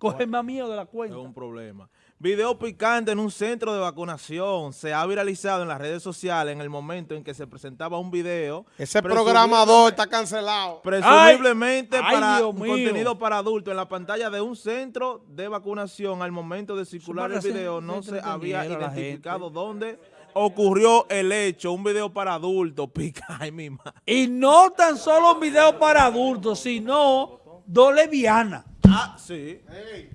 Coge más miedo de la Es cuenta. un problema. Video picante en un centro de vacunación. Se ha viralizado en las redes sociales en el momento en que se presentaba un video. Ese programador está cancelado. Presumiblemente Ay, para un mío. contenido para adultos en la pantalla de un centro de vacunación. Al momento de circular el video no se había identificado dónde ocurrió el hecho. Un video para adultos. Pica, ay mi madre. Y no tan solo un video para adultos, sino dos lesbianas. Ah, sí.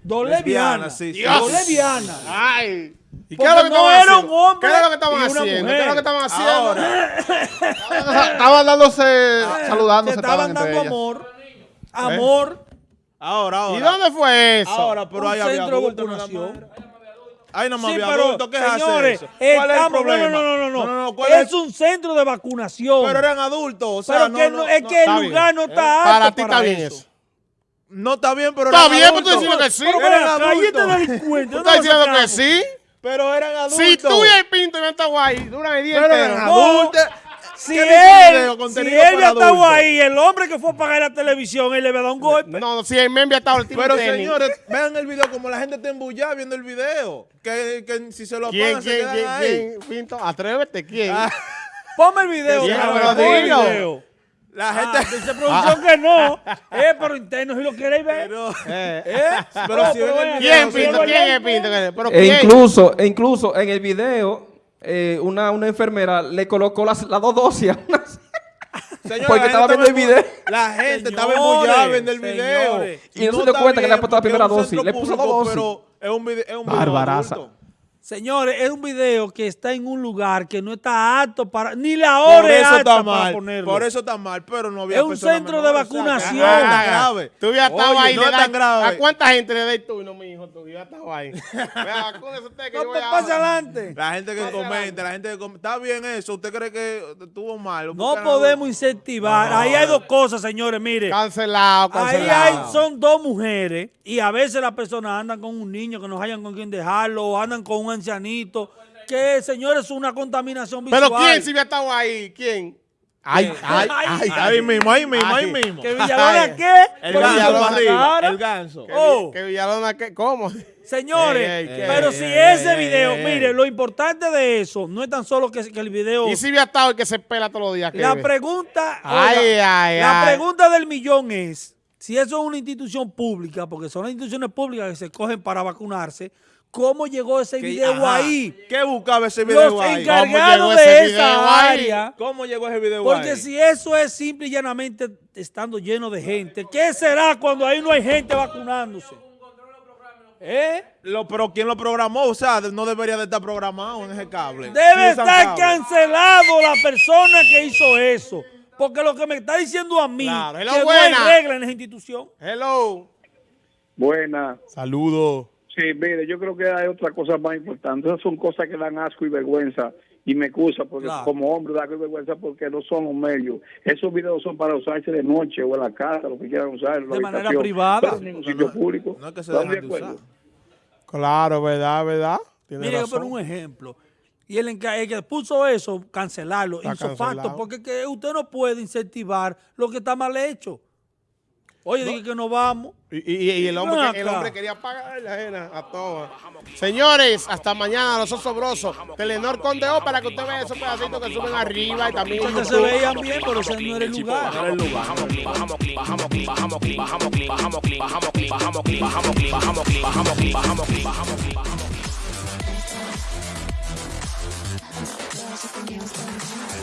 Dos Lesbiana, lesbianas. sí, sí. Dos lesbianas. Ay. ¿Y qué Porque es lo que no estaban era haciendo? un hombre ¿Qué es lo que estaban haciendo? ¿Qué es lo que estaban haciendo? Ahora, Estaban dándose, Se saludándose, estaban entre dando ellas. amor. Amor. ahora, ahora. ¿Y dónde fue eso? Ahora, pero Un ahí había centro de adultos más. Ahí no me Sí, había pero, adultos. ¿Qué hace señores, eso? ¿Cuál es el estamos- problema? no, no, no, no, no, ¿cuál es, es? un centro de vacunación. Pero eran adultos, o sea, Pero no, que no, no- es no, que el lugar bien. no está apto Para ti está bien eso. eso. No está bien, pero Está bien, pero tú adultos. diciendo que sí. Pero Eran adultos. delincuente, ¿Tú ¿dónde estás diciendo que sí? Pero eran adultos. Si tú y el Pinto y el Taguay duran el día Pero entero. eran No. adultos. Si él, si él ya estaba ahí, el hombre que fue a pagar la televisión, él le va a dar un golpe. No, si el men había estado el Pero tenis. señores, vean el video como la gente está embullada viendo el video. Que, que si se lo ¿Quién, apagan se quién, quedan quién, ahí. quién? Pinto, atrévete, ¿quién? Ah, Ponme el video. Pero ponme el video. La Ah, gente... dice producción que no. Eh, pero interno si lo queréis ver. Pero, Eh, ¿Eh? pero No, si el ven video, ¿Quién, si Pinto? ¿Quién es Pinto? ¿Pero E quién? incluso, e incluso en el video, eh, una, una enfermera le colocó las, las dos dosis a una- Señores, Porque la estaba gente viendo el video. La gente estaba Señores, embullada viendo el video. señores. Y no se dio cuenta que le había puesto la primera dosis. Le puso dos dosis. Pero es un video, es un video Barbaraza. adulto. Señores, es un video que está en un lugar que no está apto para, ni la Por hora es eso apta está para mal. ponerlo. Por eso está mal, pero no había Es un centro de menores, o sea, vacunación. no es Ah, grave. Tú ya estabas Oye, ahí. no es tan grave. ¿A cuánta gente le das tú? No, mi hijo, tú ya estabas ahí. Vea, vacúnese usted que yo no voy te a- pase adelante. La gente que comenta, la gente que comenta. Está bien eso. ¿Usted cree que estuvo mal? No podemos algo. incentivar. Ahí hay dos cosas, señores. Mire, Cancelado, ahí cancelado. hay, son dos mujeres y a veces las personas andan con un niño que no hayan con quien dejarlo o andan con un ancianito. Que, señores, es una contaminación visual. ¿Pero quién si había estado ahí? ¿Quién? Ay, ay, ay. Ahí mismo, ahí mismo, ahí mismo. ¿Que Villalona qué? El ganso. El ganso. Que, Oh. que Villalona, ¿qué? ¿cómo? Señores, Ey, ey, pero ey, si ey, ese ey, video, ey, mire, ey. lo importante de eso no es tan solo que, que el video. Y si había estado el que se pela todos los días. la pregunta, Ay, oiga, ay, la ay. pregunta del millón es, si eso es una institución pública, porque son las instituciones públicas que se cogen para vacunarse, ¿cómo llegó ese video ajá. ahí? ¿qué buscaba ese video Los ahí? encar- encargados llegó ese de video esa ahí? área. ¿Cómo llegó ese video Porque ahí? si eso es simple y llanamente estando lleno de gente, ¿qué será cuando ahí no hay gente vacunándose? ¿Eh? Lo, pero ¿quién lo programó? O sea, no debería de estar programado en ese cable. Debe ¿Quién usa estar cable? cancelado la persona que hizo eso. Porque lo que me está diciendo a mí, Claro. Hello, que no hay regla en esa institución. Hello. Buena. Saludos. Sí, mire, yo creo que hay otra cosa más importante. Esas son cosas que dan asco y vergüenza. Y me excusa porque Claro. como hombre da asco y vergüenza porque no son los medios. Esos videos son para usarse de noche o en la casa, lo que quieran usar. en la De manera privada. en ningún sitio público. No es que se ¿Estamos de dejan de acuerdo? usar. Claro, ¿verdad? ¿Verdad? Tiene Mire, pongo un ejemplo. Y el, enca- el que puso eso, cancelarlo, Está hizo facto, porque que usted no puede incentivar lo que está mal hecho. Oye, dije que no vamos. Y, y- y el, hombre, Ven que- el acá. hombre quería pagar la ajena a todas. Señores, hasta mañana, los osobrosos. Telenor Condeó para que usted vea esos pedacitos que suben arriba y también en Que se veían bien, pero ese no era el lugar. Girls with the nails done.